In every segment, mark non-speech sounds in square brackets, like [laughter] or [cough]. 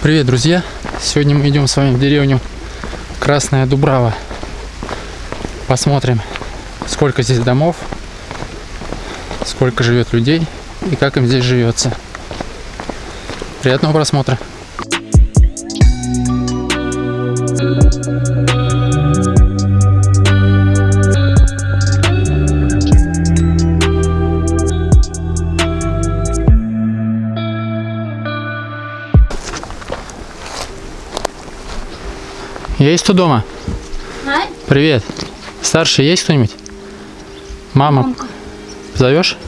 Привет, друзья! Сегодня мы идем с вами в деревню Красная Дубрава. Посмотрим, сколько здесь домов, сколько живет людей и как им здесь живется. Приятного просмотра! Есть кто дома? А? Привет. Старший есть кто-нибудь? Мама. Мамка. Зовешь?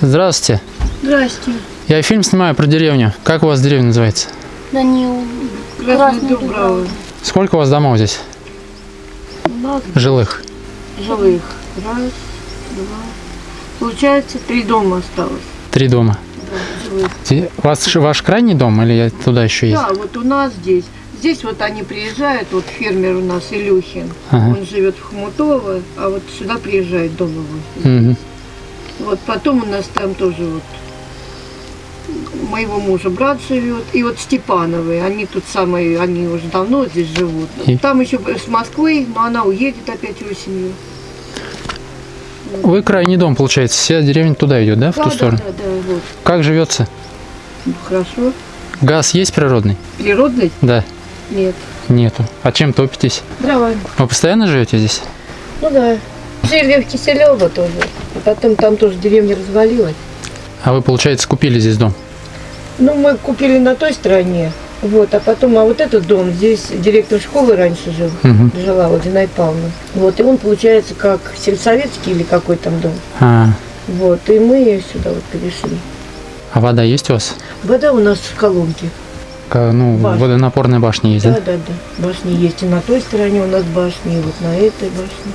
Здравствуйте. Здрасте. Я фильм снимаю про деревню. Как у вас деревня называется? Данил. Красная Дубрава. Сколько у вас домов здесь? Нас Жилых? жилых. Раз, два. Получается, три дома осталось. Три дома. У вас ваш крайний дом или я- туда еще есть? Да, вот у нас здесь. Здесь вот они приезжают, вот фермер у нас Илюхин. Ага. Он живет в Хомутово, а вот сюда приезжает его. Мгм. Вот потом у нас там тоже вот моего мужа брат живет, и вот Степановы, они тут самые, они уже давно здесь живут. И? Там еще с Москвы, но она уедет опять осенью. Вы крайний дом, получается. Вся деревня туда идет, да, в да, ту да, сторону? да, да, вот. Как живется? Ну, Хорошо. Газ есть природный? Природный? Да. Нет. Нету. А чем топитесь? Дровами. Вы постоянно живете здесь? Ну да. Жили в Киселево тоже. А потом там тоже деревня развалилась. А вы, получается, купили здесь дом? Ну, мы купили на той стороне. Вот, а потом, а вот этот дом, здесь директор школы раньше жил, Мгм. жила вот Зинаида Павловна. Вот, и он, получается, как сельсоветский или какой там дом. А, Вот, и мы сюда вот перешли. а вода есть у вас? Вода у нас в колонке. Ка- Ну, Башня. водонапорная башня есть, Да, да? да, да. Башни есть и на той стороне у нас башни, и вот на этой башне.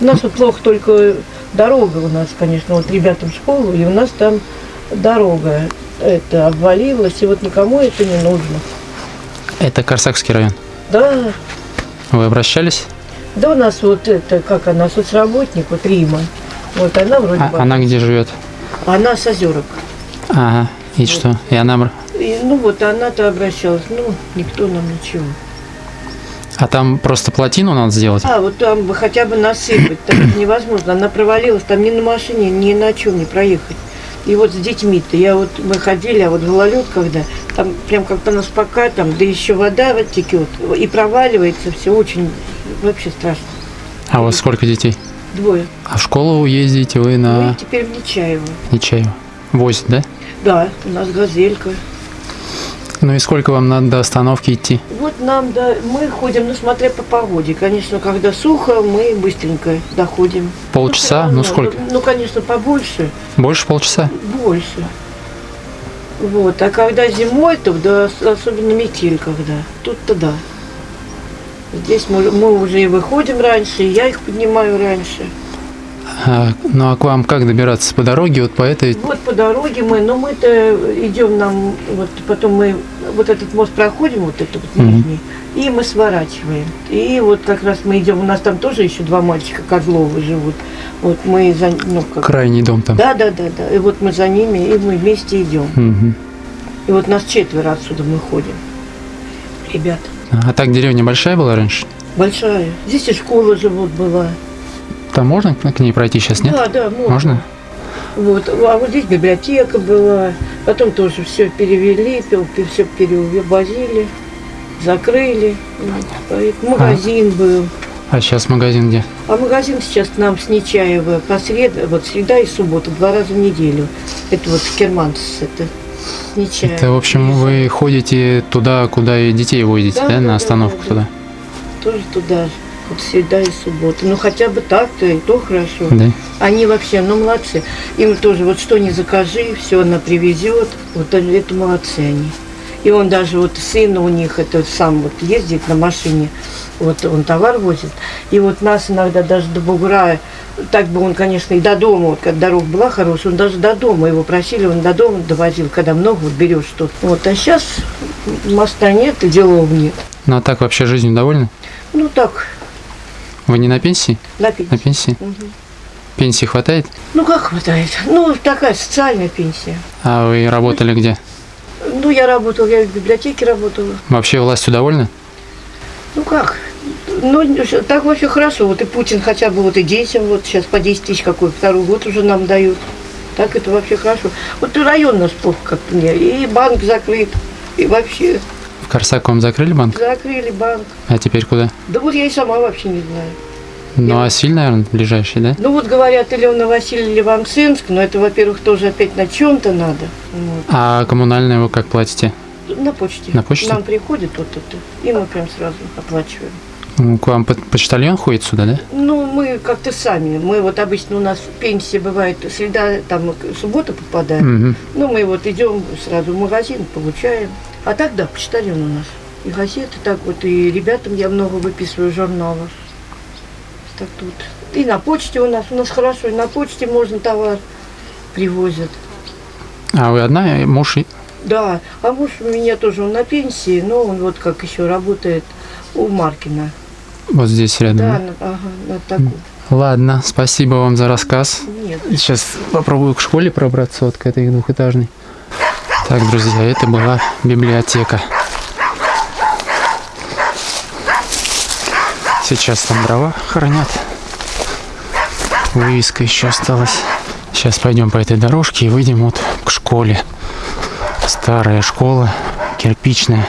У нас вот плохо только дорога у нас, конечно, вот ребятам в школу, и у нас там дорога это обвалилась, и вот никому это не нужно. Это Корсакский район. Да, Вы обращались? да у нас вот это, как она, соцработник, вот Рима. Вот она вроде А, бы. она где живет? Она с озерок. Ага. И что? И она... И, ну вот она-то обращалась, ну, никто нам ничего. А там просто плотину надо сделать? А, вот там бы хотя бы насыпать, так это невозможно. Она провалилась, там ни на машине, ни на чем не проехать. И вот с детьми-то, я вот, мы ходили, а вот гололед, когда там прям как-то нас пока там, да еще вода вот текет, и проваливается все очень, вообще страшно. А у вас сколько детей? Двое. А в школу ездите вы на теперь в Нечаево. Нечаево? Возят, да? Да, у нас газелька. Ну и сколько вам надо до остановки идти? Вот нам, да, мы ходим, ну, смотря по погоде. Конечно, когда сухо, мы быстренько доходим. Полчаса? Ну равно, сколько? Ну, конечно, побольше. Больше полчаса? Больше. Вот. А когда зимой, то да, ос- особенно метель когда. Тут-то да. Здесь мы, мы уже и выходим раньше, и я их поднимаю раньше. А, ну а к вам как добираться? По дороге вот по этой? Вот по дороге мы, но мы-то идем нам, вот потом мы вот этот мост проходим, вот этот вот нижний, и мы сворачиваем. И вот как раз мы идем, у нас там тоже еще два мальчика Козловы живут. Вот мы за, ну как, Крайний дом там. да, да, да, да. И вот мы за ними, и мы вместе идем. Мгм. И вот нас четверо отсюда мы ходим. Ребят, А так деревня большая была раньше? большая. Здесь и школа же вот была. Там можно к ней пройти сейчас, нет? Да, да, можно. Можно? Вот. А вот здесь библиотека была. Потом тоже все перевели, все перевозили, закрыли. Вот. Поэтому Магазин был. А сейчас магазин где? А магазин сейчас нам с Нечаева по среда, вот среда и суббота, два раза в неделю. Это вот Керманс, это с Нечаева. Это, в общем, вы ходите туда, куда и детей водите, Да, да, да, на да, остановку да, туда? Тоже туда же. Вот среда и суббота. Ну хотя бы так-то и то хорошо. Да? Они вообще, ну молодцы. Им тоже вот что не закажи, все она привезет. Вот это молодцы они. И он даже вот сын у них это сам вот ездит на машине, вот он товар возит. И вот нас иногда даже до бугра, так бы он, конечно, и до дома, вот когда дорога была хорошая, он даже до дома его просили, он до дома довозил, когда много вот берешь что-то. Вот, а сейчас моста нет, и делов нет. Ну а так вообще жизнью довольны? Ну так, Вы не на пенсии? напить. На пенсии? Мгм. Пенсии хватает? Ну, как хватает? Ну, такая социальная пенсия. А вы работали где? Ну, я работала, я в библиотеке работала. Вообще властью довольны? Ну, как? Ну, так вообще хорошо. Вот и Путин хотя бы вот и детям, вот сейчас по 10 тысяч какой, второй год уже нам дают. Так это вообще хорошо. Вот и район наш плохо как-то мне. И банк закрыт. И вообще В Корсаковом закрыли банк? закрыли банк. А теперь куда? Да вот я и сама вообще не знаю. Ну, Я- а Силь, наверное, ближайший, да? Ну вот говорят, или в Новосиль, или в Амсенск, но это, во-первых, тоже опять на чем-то надо. Вот. А коммунальные вы как платите? На почте. На почте? Нам приходит вот это, и мы прям сразу оплачиваем. К вам по- почтальон ходит сюда, да? Ну, мы как-то сами. Мы вот обычно у нас пенсия бывает среда, там суббота попадает. Угу. Ну, мы вот идем сразу в магазин, получаем. А так, да, почтальон у нас. И газеты так вот, и ребятам я много выписываю журналов. Так тут. И на почте у нас, у нас хорошо, и на почте можно товар привозят. А вы одна? И Муж? и- Да, а муж у меня тоже, он на пенсии, но он вот как еще работает у Маркина. Вот здесь рядом. Да, на, ага, на такую. Ладно, спасибо вам за рассказ. Нет. Сейчас попробую к школе пробраться, вот к этой двухэтажной. Так, друзья, это была библиотека. Сейчас там дрова хранят. Вывеска еще осталась. Сейчас пойдем по этой дорожке и выйдем вот к школе. Старая школа, кирпичная.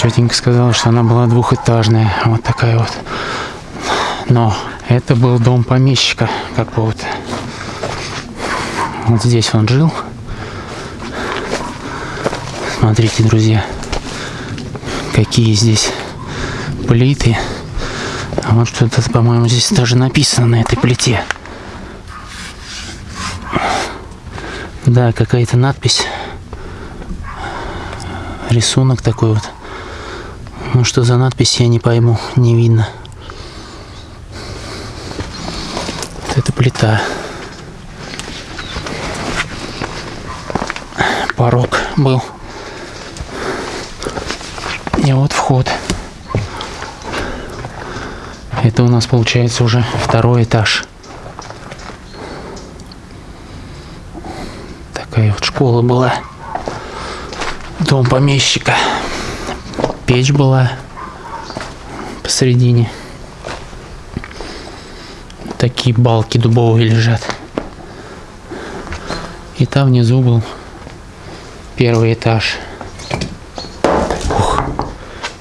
Тетенька сказала, что она была двухэтажная. Вот такая вот. Но это был дом помещика какого-то. Вот здесь он жил. Смотрите, друзья, какие здесь плиты. А вот что-то, по-моему, здесь даже написано на этой плите. Да, какая-то надпись. Рисунок такой вот. Ну что за надпись, я не пойму, не видно. Вот это плита. Порог был. И вот вход. Это у нас получается уже второй этаж. Такая вот школа была. Дом помещика. Печь была посередине. Такие балки дубовые лежат. И там внизу был первый этаж. Ух.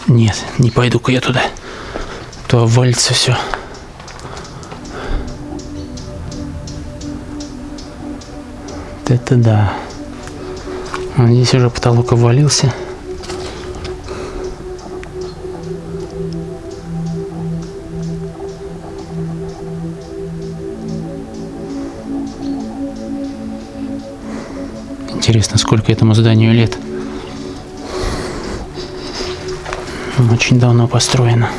Нет, не пойду-ка я туда. То обвалится все. Это да. А здесь уже потолок обвалился. Интересно, сколько этому зданию лет. Очень давно построено.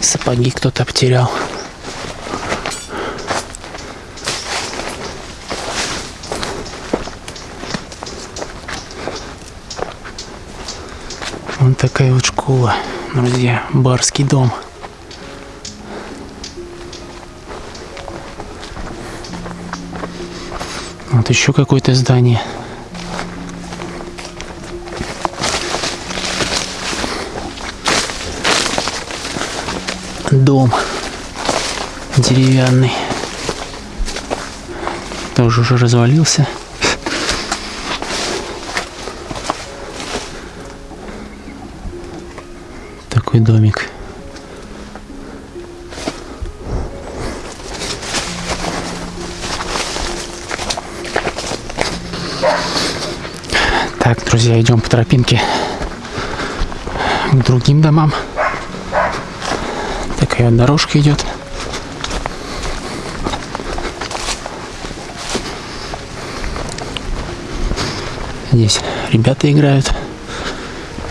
Сапоги кто-то потерял. Такая вот школа, друзья, барский дом. Вот еще какое-то здание. Дом деревянный. Тоже уже развалился. Такой домик. Так, друзья, идем по тропинке к другим домам. Такая дорожка идет. Здесь ребята играют,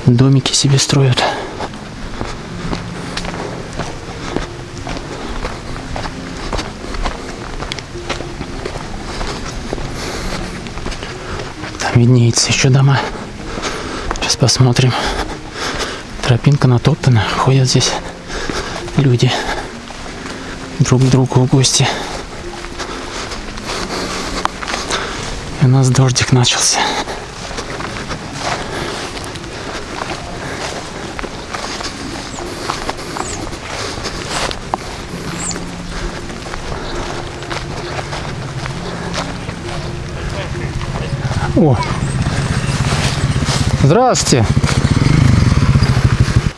домики себе строят. Виднеется еще дома. Сейчас посмотрим. Тропинка натоптана. Ходят здесь люди друг к другу в гости. И у нас дождик начался. О! Здравствуйте!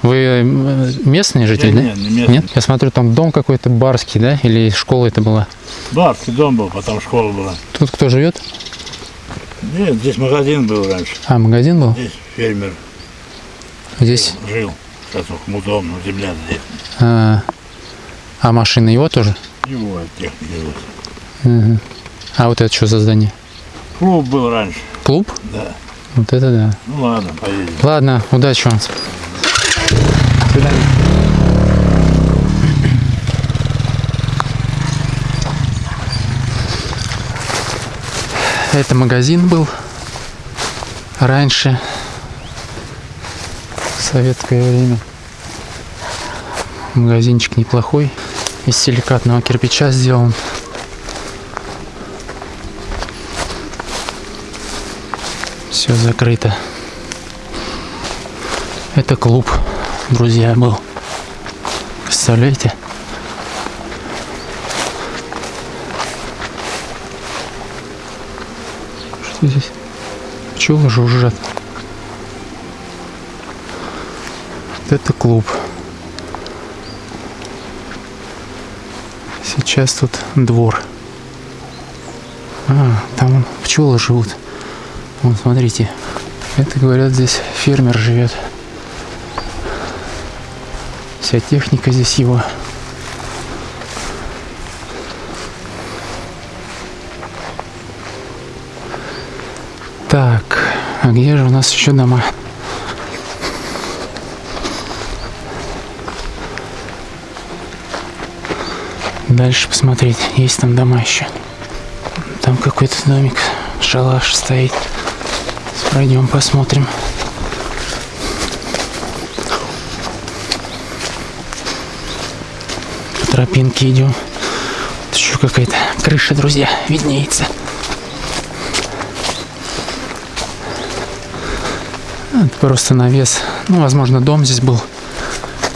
Вы э, местные жители, да? Нет, не местный. Нет? Я смотрю, там дом какой-то барский, да? Или школа это была? Барский дом был, потом школа была. Тут кто живет? Нет, здесь магазин был раньше. А, магазин был? Здесь фермер Здесь? жил. Сейчас он хмутом, но земля здесь. А, а машина его тоже? Его техника. Мгм. А вот это что за здание? Клуб был раньше, Клуб? да. Вот это да. Ну ладно, поедем. Ладно, удачи вам. До свидания. Это магазин был раньше, в советское время. Магазинчик неплохой, из силикатного кирпича сделан. Все закрыто. Это клуб, друзья, был. Представляете? Что здесь? Пчелы жужжат. Вот это клуб. Сейчас тут двор. А, там пчелы живут. Вон, смотрите. Это, говорят, здесь фермер живет. Вся техника здесь его. Так, а где же у нас еще дома? Дальше посмотреть, есть там дома еще. Там какой-то домик, шалаш стоит. Пройдем, посмотрим. По тропинке идем. Тут еще какая-то крыша, друзья, виднеется. Это просто навес. Ну, возможно, дом здесь был.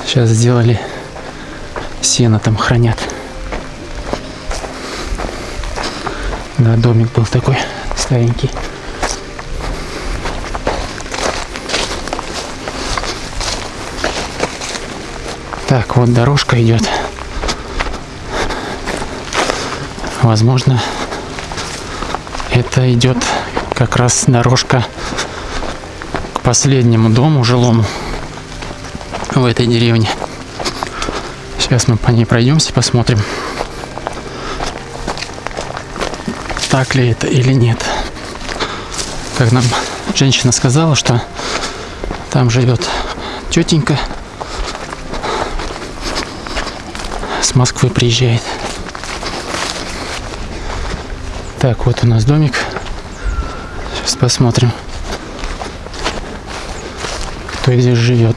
Сейчас сделали. Сено там хранят. Да, домик был такой старенький. Так, вот дорожка идет. Возможно, это идет как раз дорожка к последнему дому жилому в этой деревне. Сейчас мы по ней пройдемся, посмотрим, так ли это или нет. Как нам женщина сказала, что там живет тетенька с Москвы приезжает. Так, вот у нас домик. Сейчас посмотрим, кто здесь живет.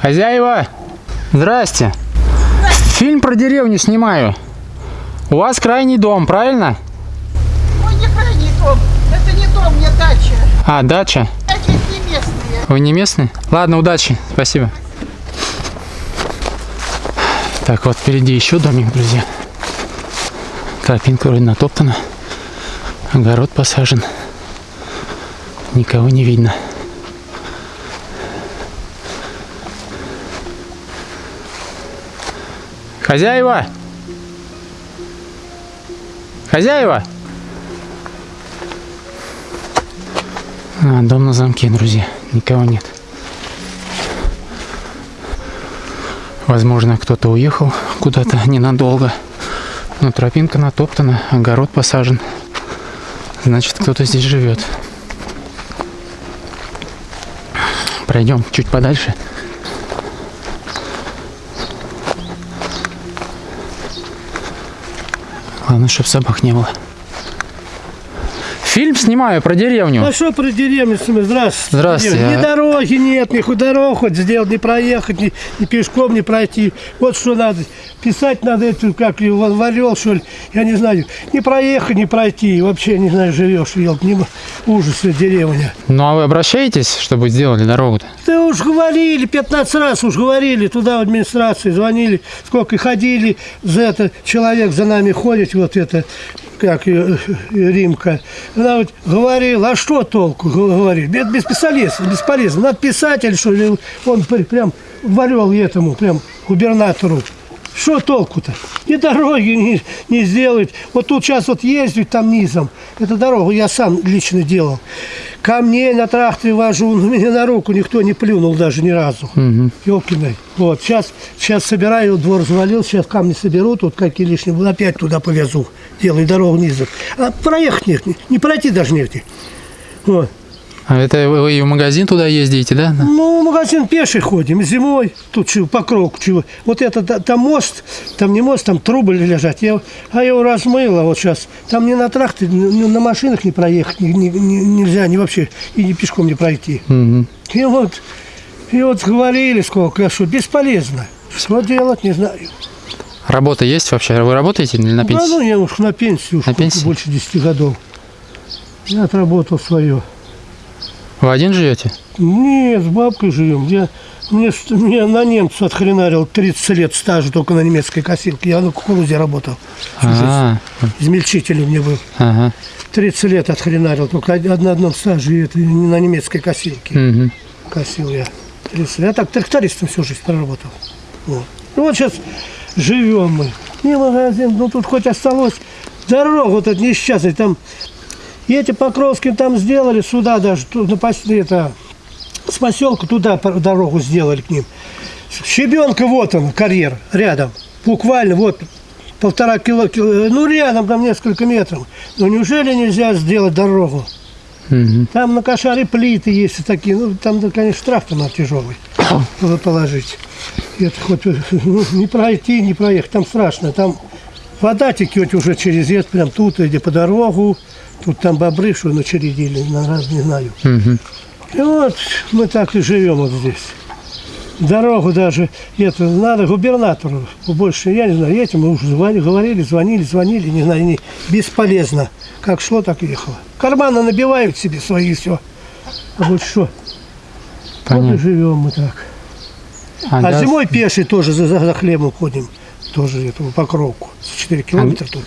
Хозяева! Здрасте! Фильм про деревню снимаю. У вас крайний дом, правильно? Ой, не крайний дом. Дом, не дача. А, дача. Здесь не местные. Вы не местный? Ладно, удачи. Спасибо. Так, вот впереди еще домик, друзья. Тропинка вроде натоптана. Огород посажен. Никого не видно. Хозяева! Хозяева! А, дом на замке, друзья. Никого нет. Возможно, кто-то уехал куда-то ненадолго. Но тропинка натоптана, огород посажен. Значит, кто-то здесь живет. Пройдем чуть подальше. Главное, чтобы собак не было. Фильм снимаю про деревню. А что про деревню? Здравствуйте. Здравствуйте, Ни а- дороги нет, ни хоть дорогу хоть сделать, не проехать, ни, ни пешком не пройти. Вот что надо. Писать надо эту, как Вал- варел, что ли. Я не знаю. Не проехать, не пройти. Вообще, не знаю, живешь, ел. Не, ужас, э, деревня. Ну а вы обращаетесь, чтобы сделали дорогу-то? Да уж говорили, 15 раз уж говорили, туда в администрации звонили, сколько и ходили, за это человек за нами ходит, вот это, как ее, э, Римка. Она вот говорила, а что толку, говорит, это бесполезно, бесполезно, надо писать или что, или он прям варил этому, прям губернатору. Что толку-то? Ни дороги не, не сделают. Вот тут сейчас вот ездить там низом. Эту дорогу я сам лично делал. Камней на тракторе вожу, но мне на руку никто не плюнул даже ни разу. Ёлкиной. Вот, сейчас, сейчас собираю, двор завалил, сейчас камни соберу, тут какие лишние, будут, опять туда повезу. Делаю дорогу низом. А проехать нет, не, не пройти даже негде. Вот. А это вы и в магазин туда ездите, да? Ну, в магазин пеший ходим, зимой, тут чего, по кругу чего. Вот это, та- там мост, там не мост, там трубы лежат. Я, а я его размыла вот сейчас. Там ни на тракторе, ни, на машинах не проехать ни- ни- ни- нельзя, ни вообще, и ни пешком не пройти. Мгм. И вот, и вот говорили сколько, что бесполезно. Что делать, не знаю. Работа есть вообще? Вы работаете или на Да, пенсии? ну, я уж на пенсию, уж На пенсии? больше 10 годов. Я отработал свое. Вы один живете? Нет, с бабкой живем. Я, мне, мне на немца отхренарил 30 лет стажа только на немецкой косилке. Я на кукурузе работал. всю жизнь. А, Измельчитель у меня был. ага. 30 лет отхренарил, только на одном стаже, и это не на немецкой косилке. Мгм. Косил я. 30 лет. Я так трактористом всю жизнь проработал. Вот. Ну вот сейчас живем мы. Не магазин, ну тут хоть осталось дорогу вот это несчастный, там и эти Покровские там сделали, сюда даже, пос- это, с поселка туда дорогу сделали к ним. Щебенка, вот он, карьер, рядом. Буквально, вот, полтора кило, кило- ну рядом, там несколько метров. Но неужели нельзя сделать дорогу? Мгм. Там на кошаре плиты есть такие, ну там, конечно, надо тяжелый [coughs] было положить. Это хоть ну, не пройти, не проехать, там страшно. Там вода текет уже через это, прям тут, иди по дорогу. Тут там бобры, что начередили, на раз не знаю. Мгм. И вот мы так и живем вот здесь. Дорогу даже, это надо губернатору, больше, я не знаю, этим мы уже звонили, говорили, звонили, звонили, не знаю, не, бесполезно. Как шло, так и ехало. Карманы набивают себе свои, все. А вот что? Вот и живем мы так. А, А газ- зимой пеший тоже за, за, хлебом ходим. Тоже эту покровку. 4 километра тут.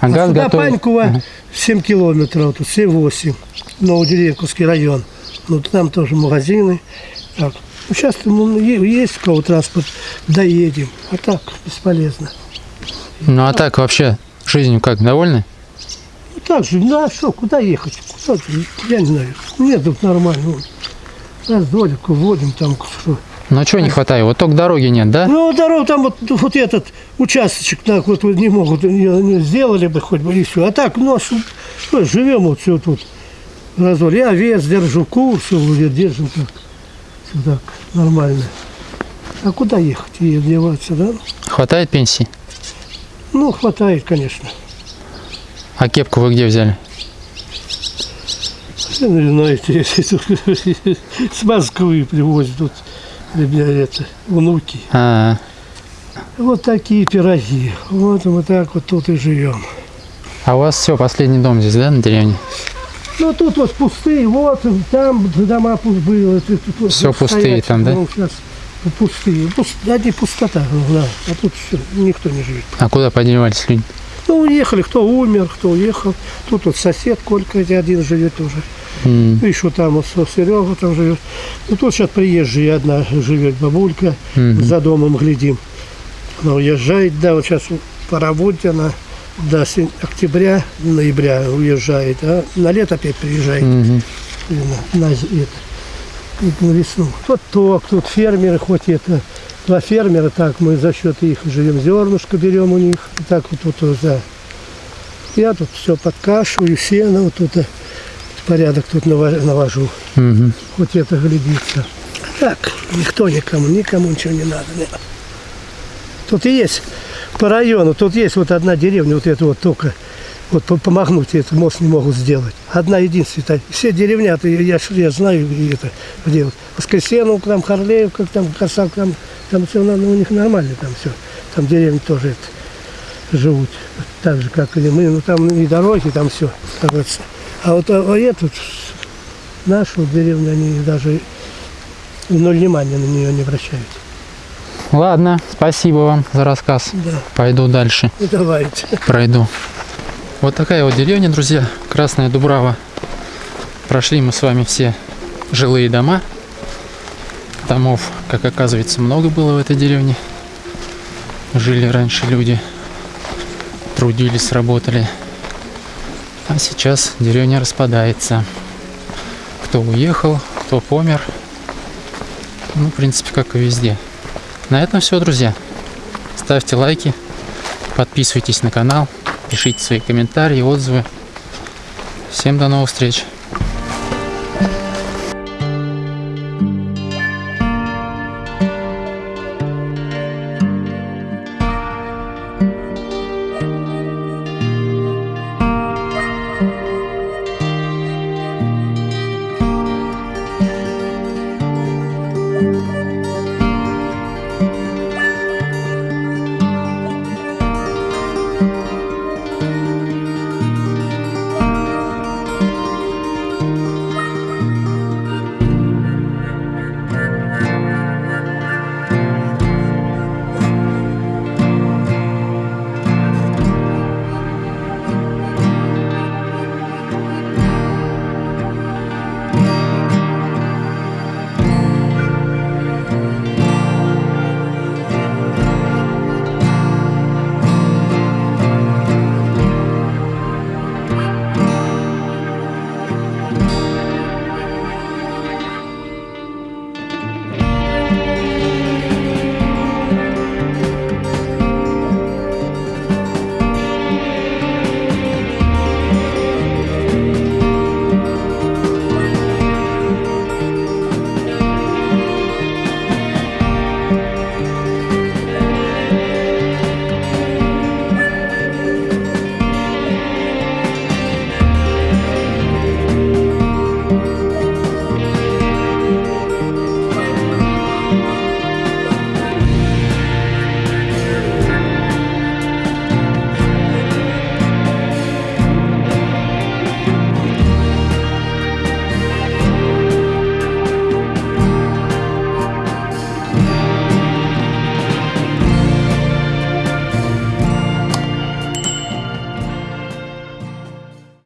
а А сюда готовит? Панькова Ага. 7 километров, тут 7-8. Новодеревковский район. Ну, там тоже магазины. Так. Ну, сейчас ну, есть у кого транспорт, доедем. А так, бесполезно. Ну а так вообще жизнью как, довольны? Ну, так же, ну, а что, куда ехать? Куда я не знаю. Нет, тут нормально. Раз дольку вводим там, что. Ну а чего не хватает? Вот только дороги нет, да? Ну, дорогу там вот, вот этот участочек так вот не могут, не, сделали бы хоть бы и все. А так, ну, а что, живем вот все тут. Разор. Я овец держу, кур, все вроде держим так. Все так, нормально. А куда ехать и одеваться, да? Хватает пенсии? Ну, хватает, конечно. А кепку вы где взяли? Ну, знаете, [laughs] [laughs] с Москвы привозят это, внуки. А, Вот такие пироги. Вот мы так вот тут и живем. а у вас все, последний дом здесь, да, на деревне? Ну тут вот пустые, вот там дома пусть были. тут Всё пустые стоять, там, да? ну, сейчас пустые. Пуст- одни пустота, ну, да. А тут всё, никто не живет. А куда подевались люди? Ну, уехали, кто умер, кто уехал. Тут вот сосед Колька один живет уже. Ну, еще там вот Серега там живет. Ну, тут сейчас приезжая одна живет бабулька. Мгм. За домом глядим. Она уезжает, да, вот сейчас по работе она до октября, ноября уезжает, а на лето опять приезжает. мгм. И на, на, это, на весну. Ток, тут фермеры, хоть это, два фермера, так мы за счет их живем, зернышко берем у них, и так вот тут, вот, да. Я тут все подкашиваю, сено, вот тут э, порядок тут навожу, Мгм. хоть это глядится. Так, никто никому, никому ничего не надо. не. Тут и есть по району. Тут есть вот одна деревня, вот это вот только. Вот по- помогнуть этот мост не могут сделать. Одна единственная. Все деревня, я, я знаю, где это делать. Воскресеновка, там Харлеевка, там Косак, там, там все у них нормально, там все. Там деревни тоже это, живут. Так же, как и мы. Ну там и дороги, там все. А вот а, а эту нашу деревню, они даже ноль внимания на нее не обращают. Ладно, спасибо вам за рассказ. Да. Пойду дальше, Ну, давайте. пройду. Вот такая вот деревня, друзья. Красная Дубрава. Прошли мы с вами все жилые дома. Домов, как оказывается, много было в этой деревне. Жили раньше люди. Трудились, работали. А сейчас деревня распадается. Кто уехал, кто помер. Ну, в принципе, как и везде. На этом все, друзья. Ставьте лайки, подписывайтесь на канал, пишите свои комментарии, отзывы. Всем до новых встреч!